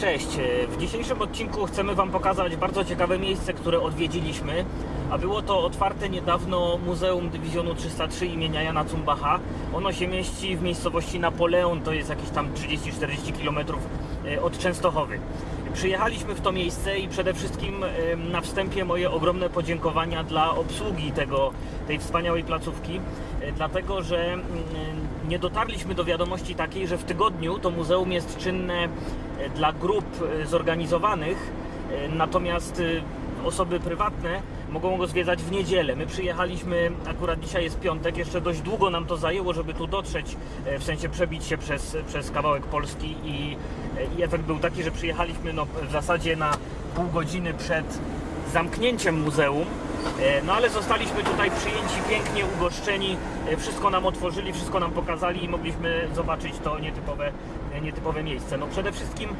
Cześć, w dzisiejszym odcinku chcemy Wam pokazać bardzo ciekawe miejsce, które odwiedziliśmy, a było to otwarte niedawno Muzeum Dywizjonu 303 imienia Jana Cumbacha. Ono się mieści w miejscowości Napoleon, to jest jakieś tam 30-40 km e, od Częstochowy. Przyjechaliśmy w to miejsce i przede wszystkim e, na wstępie moje ogromne podziękowania dla obsługi tego, tej wspaniałej placówki, e, dlatego że mm, nie dotarliśmy do wiadomości takiej, że w tygodniu to muzeum jest czynne e, dla grup e, zorganizowanych, e, natomiast e, osoby prywatne mogą go zwiedzać w niedzielę. My przyjechaliśmy, akurat dzisiaj jest piątek, jeszcze dość długo nam to zajęło, żeby tu dotrzeć, e, w sensie przebić się przez, przez kawałek Polski i, e, i efekt był taki, że przyjechaliśmy no, w zasadzie na pół godziny przed zamknięciem muzeum. E, No ale zostaliśmy tutaj przyjęci, pięknie ugoszczeni, wszystko nam otworzyli, wszystko nam pokazali i mogliśmy zobaczyć to nietypowe, nietypowe miejsce. No przede wszystkim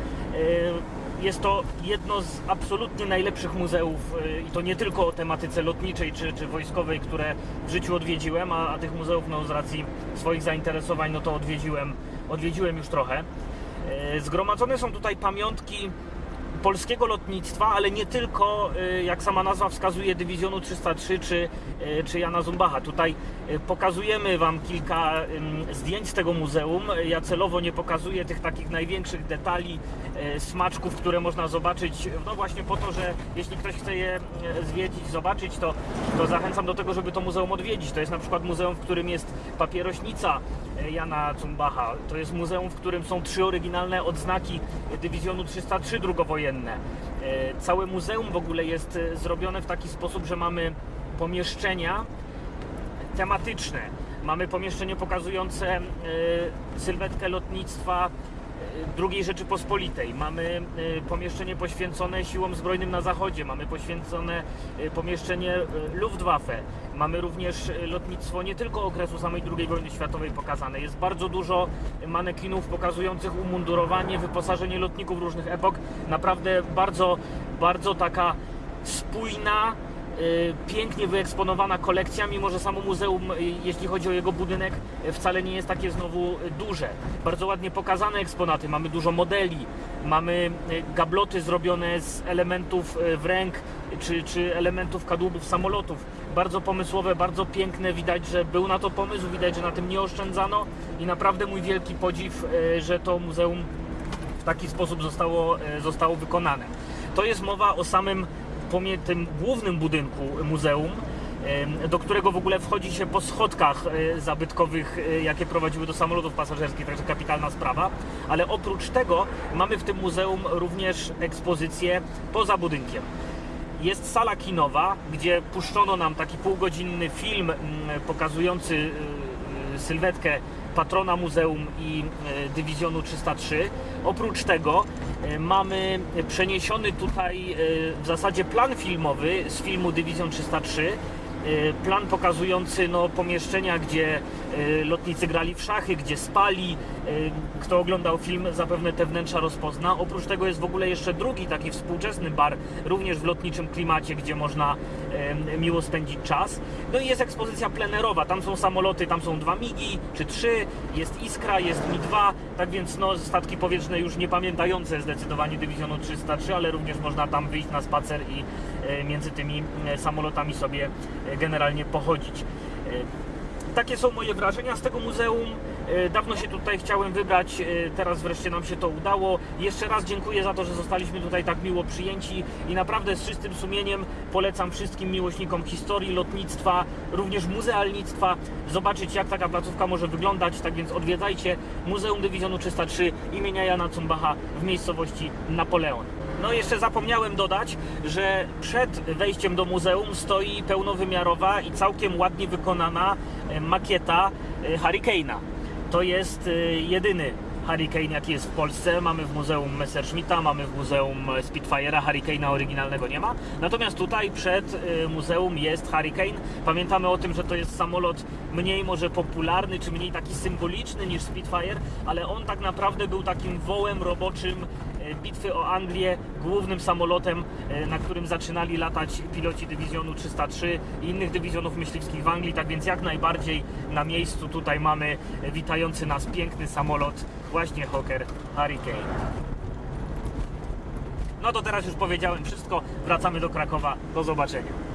jest to jedno z absolutnie najlepszych muzeów e, i to nie tylko o tematyce lotniczej czy, czy wojskowej, które w życiu odwiedziłem, a, a tych muzeów no, z racji swoich zainteresowań no to odwiedziłem, odwiedziłem już trochę. E, Zgromadzone są tutaj pamiątki polskiego lotnictwa, ale nie tylko, y, jak sama nazwa wskazuje, Dywizjonu 303 czy, y, czy Jana Zumbacha. Tutaj y, pokazujemy Wam kilka zdjęć z tego muzeum. Ja celowo nie pokazuję tych takich największych detali, y, smaczków, które można zobaczyć, no właśnie po to, że jeśli ktoś chce je y, zwiedzić, zobaczyć, to, to zachęcam do tego, żeby to muzeum odwiedzić. To jest na przykład muzeum, w którym jest papierośnica y, Jana Zumbacha. To jest muzeum, w którym są trzy oryginalne odznaki Dywizjonu 303 drugowojenne. E, Całe muzeum w ogóle jest e, zrobione w taki sposób, że mamy pomieszczenia tematyczne. Mamy pomieszczenie pokazujące e, sylwetkę lotnictwa e, II Rzeczypospolitej. Mamy e, pomieszczenie poświęcone siłom zbrojnym na zachodzie. Mamy poświęcone e, pomieszczenie e, Luftwaffe. Mamy również lotnictwo nie tylko okresu samej II wojny światowej pokazane. Jest bardzo dużo manekinów pokazujących umundurowanie, wyposażenie lotników różnych epok. Naprawdę bardzo, bardzo taka spójna, y, pięknie wyeksponowana kolekcja, mimo że samo muzeum, y, jeśli chodzi o jego budynek, y, wcale nie jest takie znowu y, duże. Bardzo ładnie pokazane eksponaty, mamy dużo modeli, mamy y, gabloty zrobione z elementów y, wręg czy, czy elementów kadłubów samolotów. Bardzo pomysłowe, bardzo piękne, widać, że był na to pomysł, widać, że na tym nie oszczędzano i naprawdę mój wielki podziw, y, że to muzeum w taki sposób zostało, zostało wykonane. To jest mowa o samym tym głównym budynku muzeum, do którego w ogóle wchodzi się po schodkach e, zabytkowych, e, jakie prowadziły do samolotów pasażerskich, także kapitalna sprawa. Ale oprócz tego mamy w tym muzeum również ekspozycję poza budynkiem. Jest sala kinowa, gdzie puszczono nam taki półgodzinny film mm, pokazujący y, sylwetkę patrona muzeum i y, dywizjonu 303. Oprócz tego y, mamy przeniesiony tutaj y, w zasadzie plan filmowy z filmu Dywizjon 303. Y, Plan pokazujący no, pomieszczenia, gdzie lotnicy grali w szachy, gdzie spali. Y, Kto oglądał film, zapewne te wnętrza rozpozna. Oprócz tego jest w ogóle jeszcze drugi taki współczesny bar, również w lotniczym klimacie, gdzie można y, miło spędzić czas. No i jest ekspozycja plenerowa. Tam są samoloty, tam są dwa MIGI czy trzy, jest Iskra, jest Mi-2, tak więc no, statki powietrzne już nie pamiętające zdecydowanie dywizjonu 303, ale również można tam wyjść na spacer i między tymi samolotami sobie generalnie pochodzić. Takie są moje wrażenia z tego muzeum. E, Dawno się tutaj chciałem wybrać, e, teraz wreszcie nam się to udało. Jeszcze raz dziękuję za to, że zostaliśmy tutaj tak miło przyjęci i naprawdę z czystym sumieniem polecam wszystkim miłośnikom historii, lotnictwa, również muzealnictwa zobaczyć jak taka placówka może wyglądać. Tak więc odwiedzajcie Muzeum Dywizjonu 303 imienia Jana Cumbacha w miejscowości Napoleon. No jeszcze zapomniałem dodać, że przed wejściem do muzeum stoi pełnowymiarowa i całkiem ładnie wykonana e, makieta Hurricane'a. To jest e, jedyny Hurricane jaki jest w Polsce. Mamy w Muzeum Messerschmitta, mamy w Muzeum Spitfire'a, Hurricane'a oryginalnego nie ma. Natomiast tutaj przed e, muzeum jest Hurricane. Pamiętamy o tym, że to jest samolot mniej może popularny, czy mniej taki symboliczny niż Spitfire, ale on tak naprawdę był takim wołem roboczym bitwy o Anglię, głównym samolotem, e, na którym zaczynali latać piloci dywizjonu 303 i innych dywizjonów myśliwskich w Anglii, tak więc jak najbardziej na miejscu tutaj mamy e, witający nas piękny samolot, właśnie Hawker Hurricane. No to teraz już powiedziałem wszystko. Wracamy do Krakowa. Do zobaczenia.